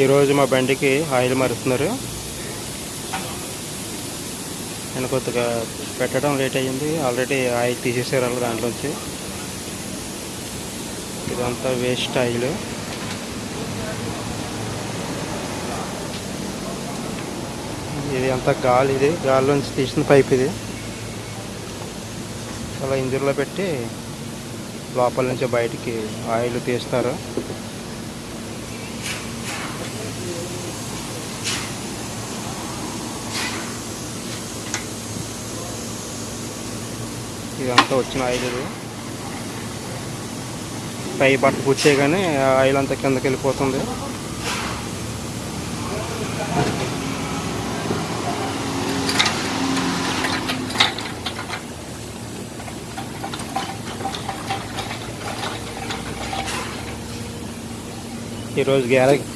ఈరోజు మా బండికి ఆయిల్ మారుస్తున్నారు. నేను కొద్దిగా పెట్టడం లేట్ అయ్యింది. ఆల్రెడీ ఆయిల్ తీసేసారు వాళ్ళు దాంట్లోంచి. ఇదంతా వేస్ట్ ఆయిల్. ఇది అంతా గాలి ఇది గాలిలోంచి తీసిన పైప్ ఇది. అలా ఇంజిన్లో పెట్టి లోపల నుంచి బయటికి ఆయిల్ తీస్తారు. ఇదంతా వచ్చిన ఆయిల్ ఇది పై బట్ట పుచ్చేయగానే కానీ ఆయిల్ అంతా కిందకి వెళ్ళిపోతుంది. ఈరోజు గ్యారేజ్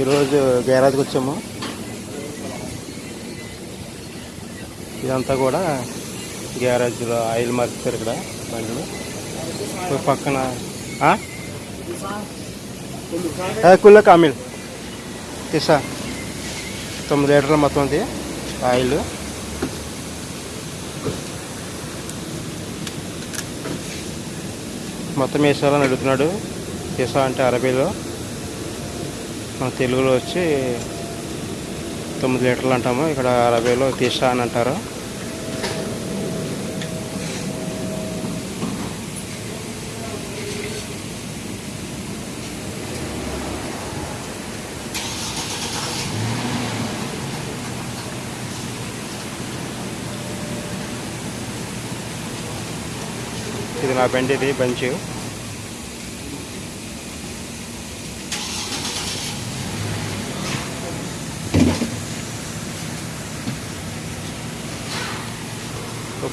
ఈరోజు గ్యారేజ్కి వచ్చాము. ఇదంతా కూడా గ్యారేజ్లో ఆయిల్ మార్చారు ఇక్కడ బండ్లు. పక్కన కుల్ల కామిల్. తీసా. తొమ్మిది లీటర్లు మొత్తం ఉంది ఆయిల్. మొత్తం వేసాలని అడుగుతున్నాడు. తీసా అంటే అరబీలో. మన తెలుగులో వచ్చి తొమ్మిది లీటర్లు అంటాము. ఇక్కడ అరబీలో తీసా అని అంటారు. ఇది నా బండి ఇది బంచ్.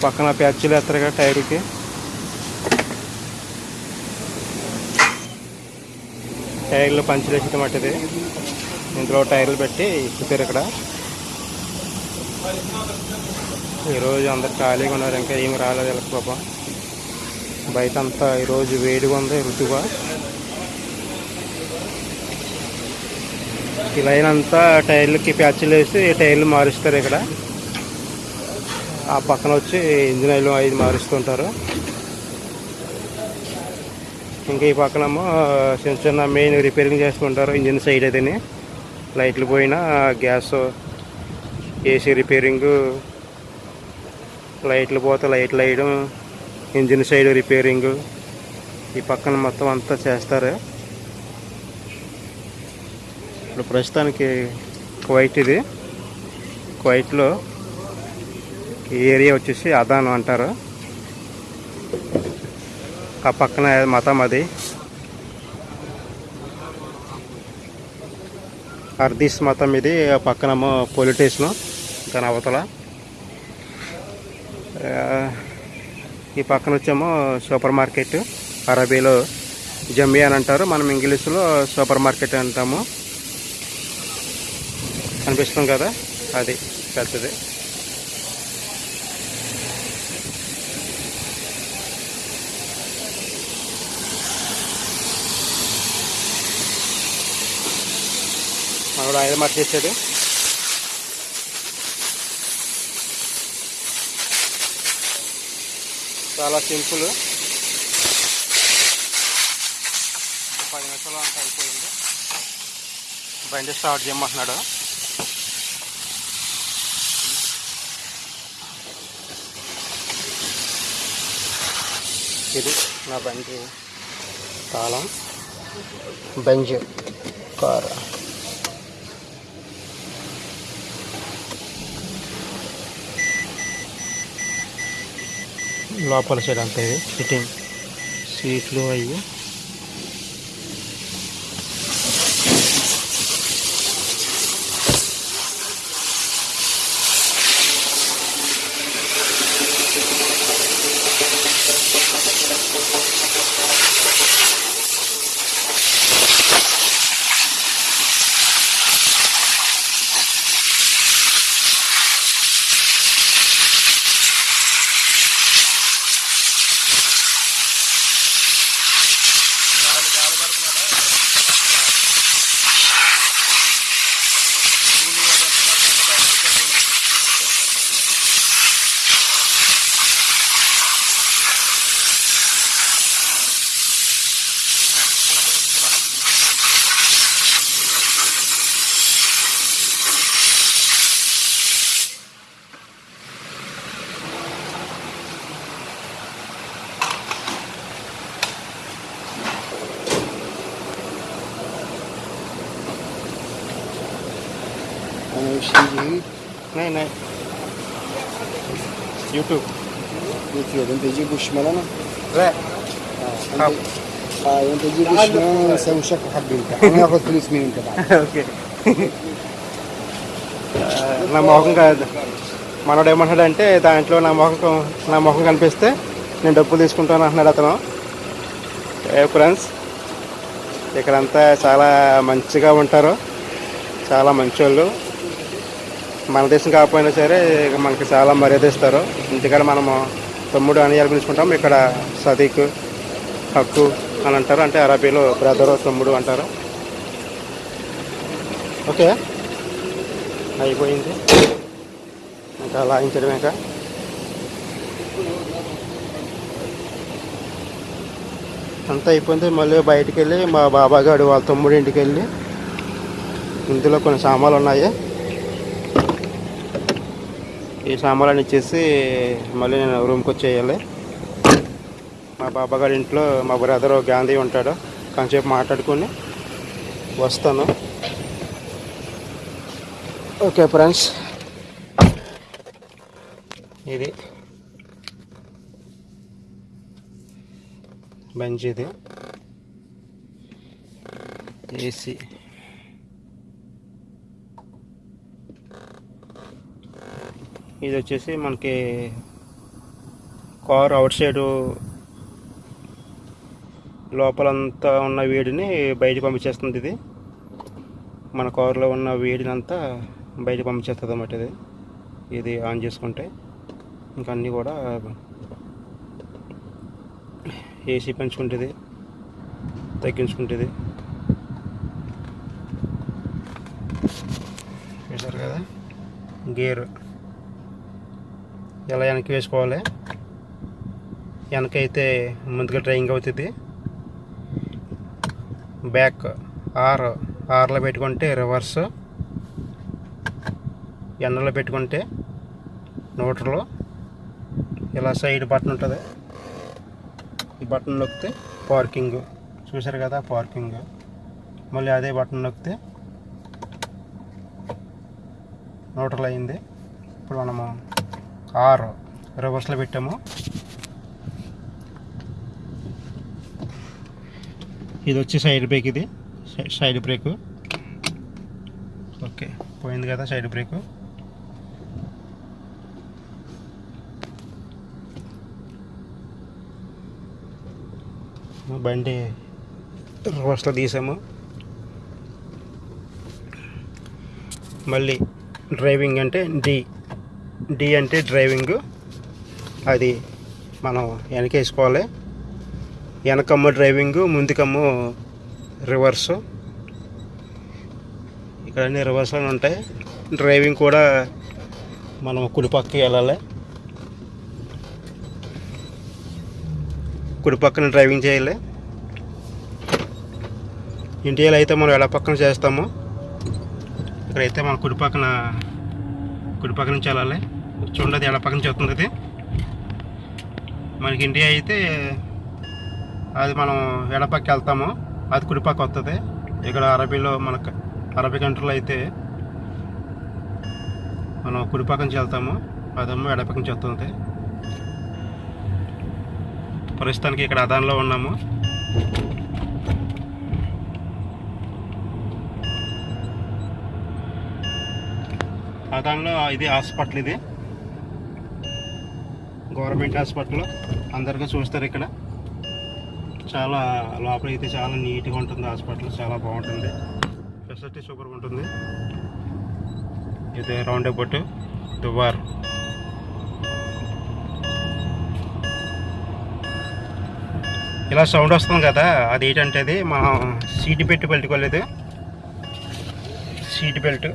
పక్కన ప్యాచ్లు వేస్తారు కదా టైర్కి. టైర్లు పంచులు వేసిన మట్టిది ఇందులో టైర్లు పెట్టి ఇప్పుతారు ఇక్కడ. ఈరోజు అందరు ఖాళీగా ఉన్నారు ఇంకా ఏమి రాలేదు వీళ్ళకి పాపం. బయట అంతా ఈరోజు వేడిగా ఉంది ఋతుగా ఈ లైన్ అంతా టైర్లకి ప్యాచ్లు వేసి టైర్లు మారుస్తారు ఇక్కడ. ఆ పక్కన వచ్చి ఇంజిన్ ఆయిల్ ఐదు మారుస్తుంటారు. ఇంకా ఈ పక్కనేమో చిన్న చిన్న మెయిన్ రిపేరింగ్ చేసుకుంటారు ఇంజిన్ సైడ్ అదిని. లైట్లు పోయినా గ్యాస్ ఏసీ రిపేరింగు లైట్లు పోతే లైట్లు వేయడం ఇంజిన్ సైడ్ రిపేరింగ్. ఈ పక్కన మొత్తం అంతా చేస్తారు. ఇప్పుడు ప్రస్తుతానికి కువైట్ ఇది. కువైట్లో ఈ ఏరియా వచ్చేసి అదాను అంటారు. ఆ పక్కన మతం అది. అర్దీస్ మతం ఇది ఆ పక్కన పోలీస్ స్టేషను దాని అవతల. ఈ పక్కన వచ్చేమో సూపర్ మార్కెట్. అరబీలో జమ్మి అని అంటారు. మనం ఇంగ్లీష్లో సూపర్ మార్కెట్ అంటాము. కనిపిస్తుంది కదా? అది పెద్దది. మనోడు ఆయిల్ మార్చేసాడు చాలా సింపుల్. పది నిమిషాలు అంత అయిపోయింది. బండి స్టార్ట్ చేయమంటున్నాడు. ఇది నా బండి తాళం. బంజ్ కారు. లోపల సైడ్ అంతా. ఇది సిట్టింగ్ సీట్లు అవి này YouTube YouTube em pedir بوشمالنا لا حب انت تجيب بوشمالنا نسوي شكل حب انت هناخد فلوس من انت بعد اوكي నా మొహం కాదు మనోడు ఏమంటాడు అంటే దాంట్లో నా మొహం నా మొహం కనిపిస్తే నేను డబ్బులు తీసుకుంటాను అంటున్నాడు అతను ఏ ఫ్రెండ్స్ ఇక్కడంతా చాలా మంచిగా ఉంటారు చాలా మంచోళ్ళు మన దేశం కాకపోయినా సరే ఇక మనకి చాలా మర్యాద ఇస్తారు. ఇంటికాడ మనము తమ్ముడు అని పిలుచుకుంటాం ఇక్కడ సదీక్ హక్కు అని అంటారు. అంటే అరబీలో బ్రదరు తమ్ముడు అంటారు. ఓకే. అయిపోయింది. ఇంకా లాగించడమే ఇంకా. అంతా అయిపోయింది. మళ్ళీ బయటికి వెళ్ళి మా బాబాగాడు వాళ్ళ తమ్ముడు ఇంటికి వెళ్ళి ఇందులో కొన్ని సామాన్లు ఉన్నాయి. ఈ సామాన్లు ఇచ్చేసి మళ్ళీ నేను రూమ్కి వచ్చేయాలి. మా బాబాగాడి ఇంట్లో మా బ్రదర్ గాంధీ ఉంటాడు. కొంచెంసేపు మాట్లాడుకొని వస్తాను. Okay friends. ఇది బెంచ్ ఇది. ఏసీ. ఇది వచ్చేసి మనకి కార్ అవుట్ సైడ్ లోపలంతా ఉన్న వేడిని బయటకు పంపించేస్తుంది ఇది. మన కారులో ఉన్న వేడినంతా బయటకు పంపించేస్తుంది అన్నమాట ఇది. ఇది ఆన్ చేసుకుంటే ఇంకా అన్నీ కూడా ఏసీ పెంచుకుంటుంది తగ్గించుకుంటుంది. చూసారు కదా గేర్ ఇలా వెనక్కి వేసుకోవాలి. వెనకైతే ముందుగా డ్రైవింగ్ అవుతుంది. బ్యాక్ ఆర్ ఆర్లో పెట్టుకుంటే రివర్స్ ఎండలో పెట్టుకుంటే నోటర్లో ఇలా సైడ్ బటన్ ఉంటుంది. ఈ బటన్ నొక్కితే పార్కింగ్ చూసారు కదా పార్కింగ్ మళ్ళీ అదే బటన్ నొక్కితే నోటర్లు అయింది. ఇప్పుడు మనము ఆర్ రివర్స్లో పెట్టాము. ఇది వచ్చి సైడ్ బ్రేక్ ఇది. Side brake. ఓకే పోయింది కదా సైడ్ బ్రేక్. బండి రివర్స్లో తీసాము. మళ్ళీ డ్రైవింగ్ అంటే డి. డి అంటే డ్రైవింగ్ అది మనం వెనకేసుకోవాలి వెనకమ్మ డ్రైవింగ్ ముందుకమ్మ రివర్స్ ఇక్కడ అన్ని రివర్స్లోనే ఉంటాయి. డ్రైవింగ్ కూడా మనం కుడిపక్కకి వెళ్ళాలి. కుడి పక్కన డ్రైవింగ్ చేయాలి. ఇండియాలో అయితే మనం ఎడ పక్కన చేస్తాము ఇక్కడైతే మనం కుడి పక్కన నుంచి వెళ్ళాలి. చూడండి ఎలా పక్కన చేస్తుంది అది మనకి ఇండియా అయితే అది మనం ఎడపక్క వెళ్తాము. అది కుడిపక్క వస్తుంది ఇక్కడ అరబీలో మనకు అరబీ కంట్రీలో అయితే మనం కుడిపక్క నుంచి వెళ్తాము. అదేమో ఎడపక్క నుంచి వస్తుంది. ప్రస్తుతానికి ఇక్కడ అదాన్లో ఉన్నాము. అదాన్లో ఇది హాస్పిటల్ ఇది. గవర్నమెంట్ హాస్పిటల్ అందరికీ చూస్తారు ఇక్కడ. చాలా లోపల అయితే చాలా నీట్గా ఉంటుంది హాస్పిటల్ చాలా బాగుంటుంది. ఫెసిలిటీ సూపర్ ఉంటుంది. ఇది రౌండ్ అబౌట్ దుబార్. ఇలా సౌండ్ వస్తుంది కదా అది ఏంటంటే అది మనం సీట్ పెట్టి పెట్టుకోలేదు సీట్ బెల్ట్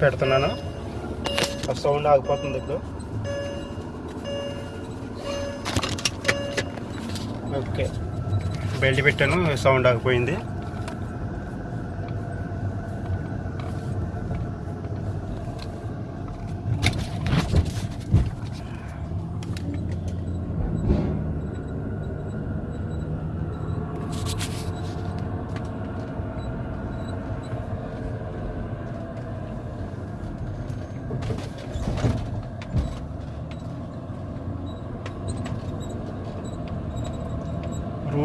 పెడుతున్నాను. ఆ సౌండ్ ఆగిపోతుంది ఇప్పుడు. ఓకే. బెల్ట్ పెట్టాను సౌండ్ ఆగిపోయింది.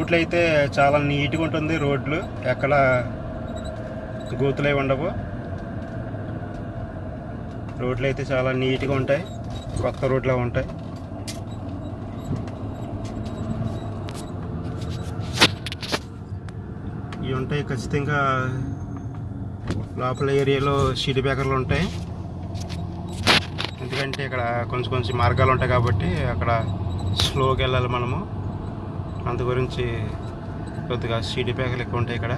రోడ్లు అయితే చాలా నీట్గా ఉంటుంది రోడ్లు. ఎక్కడ గోతులే ఉండవు. రోడ్లు అయితే చాలా నీట్గా ఉంటాయి. కొత్త రోడ్లా ఉంటాయి. ఇవి ఉంటాయి ఖచ్చితంగా లోపల ఏరియాలో షీట్ బ్యాకర్లు ఉంటాయి. ఎందుకంటే ఇక్కడ కొంచెం కొంచెం మార్గాలు ఉంటాయి కాబట్టి అక్కడ స్లోగా వెళ్ళాలి మనము. అందు గురించి కొద్దిగా షీట్ ప్యాకులు ఎక్కువ ఉంటాయి ఇక్కడ.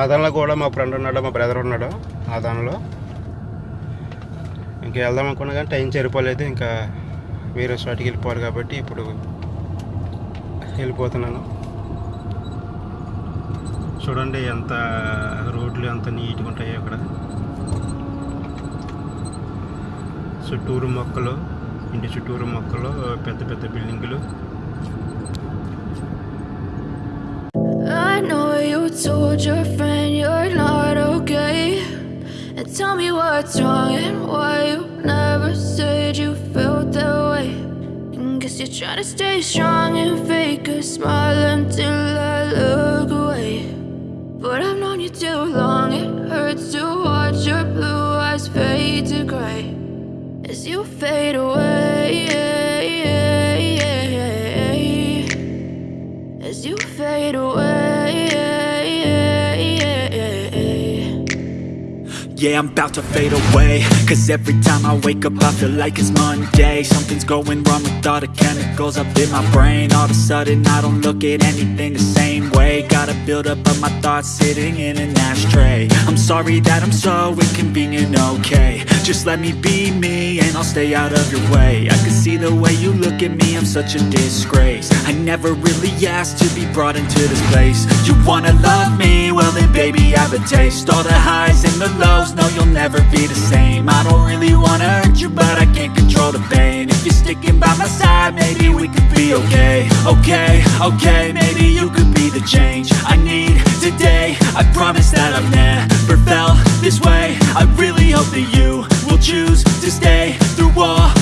ఆ దానిలో కూడా మా ఫ్రెండ్ ఉన్నాడు మా బ్రదర్ ఉన్నాడు ఆ దానిలో ఇంకా వెళ్దాం అనుకున్నా కానీ టైం సరిపోలేదు ఇంకా వేరే చోటికి వెళ్ళిపోవాలి కాబట్టి ఇప్పుడు వెళ్ళిపోతున్నాను. చూడండి ఎంత రోడ్లు ఎంత నీట్గా ఉంటాయో ఇక్కడ. చుట్టూరు మొక్కలు ఇంటి చుట్టూరు మొక్కలు పెద్ద పెద్ద బిల్డింగులు I know you told your friend you're not okay. And tell me what's wrong and why you never said you felt that way. And guess you're trying to stay strong and fake a smile until I look away. But I've known you too long, it hurts to watch your blue eyes fade to gray as you fade away. Yeah, I'm about to fade away. Cause every time I wake up I feel like it's Monday. Something's going wrong with all the chemicals up in my brain. All of a sudden I don't look at anything the same way. Gotta build up of my thoughts sitting in an ashtray. I'm sorry that I'm so inconvenient, okay. Just let me be me and I'll stay out of your way. I can see the way you look at me, I'm such a disgrace. I never really asked to be brought into this place. You wanna love me? Well then baby I have a taste. All the highs and the lows, no you'll never be the same. I don't really wanna hurt you but I can't control the pain. If you're sticking by my side maybe we could be okay. Okay, okay, maybe you could be the change I need today. I promise that I've never felt this way. I really hope that you will choose to stay through all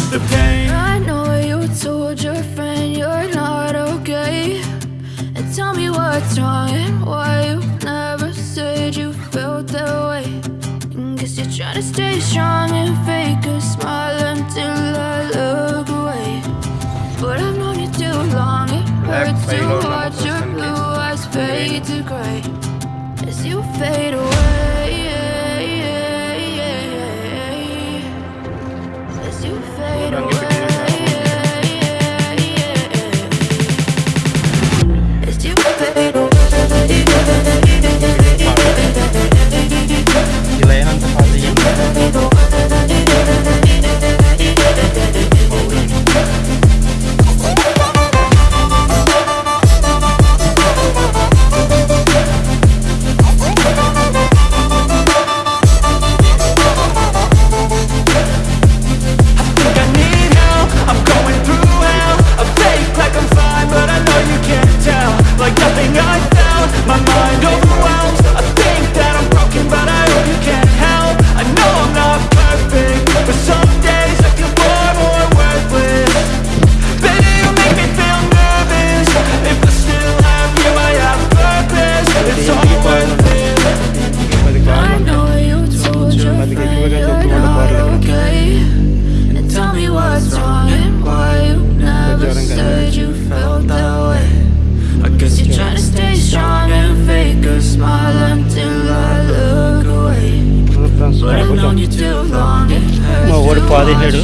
stay strong Hurts మా వాడు పాదేశాడు.